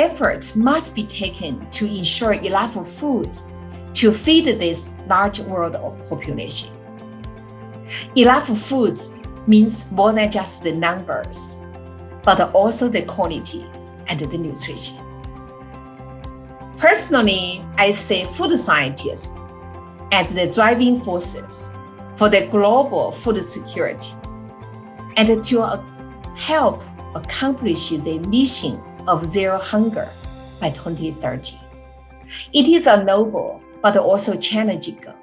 efforts must be taken to ensure enough food to feed this large world population. Enough foods means more than just the numbers, but also the quality and the nutrition. Personally, I see food scientists as the driving forces for the global food security and to help accomplish the mission of zero hunger by 2030. It is a noble but also challenging goal.